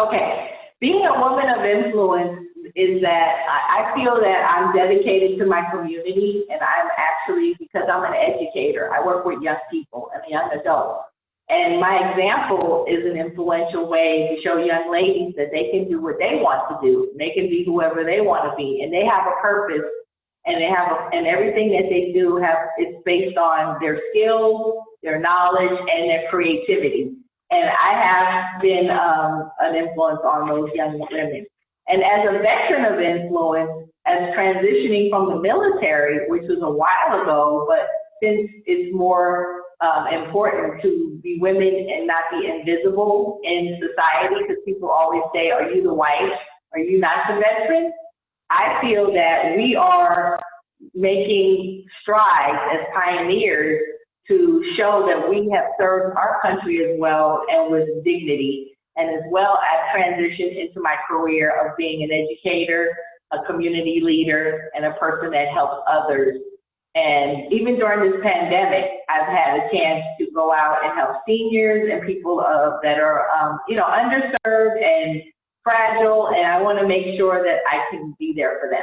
Okay, being a woman of influence is that I, feel that I'm dedicated to my community and I'm actually, because I'm an educator, I work with young people and young adults. And my example is an influential way to show young ladies that they can do what they want to do. They can be whoever they want to be and they have a purpose and they have, a, and everything that they do have, it's based on their skills, their knowledge, and their creativity. And I have been um, an influence on those young women. And as a veteran of influence, as transitioning from the military, which was a while ago, but since it's more um, important to be women and not be invisible in society, because people always say, are you the wife? Are you not the veteran? I feel that we are making strides as pioneers to show that we have served our country as well and with dignity and as well as transitioned into my career of being an educator, a community leader, and a person that helps others. And even during this pandemic, I've had a chance to go out and help seniors and people of, that are, um, you know, underserved and fragile, and I want to make sure that I can be there for them.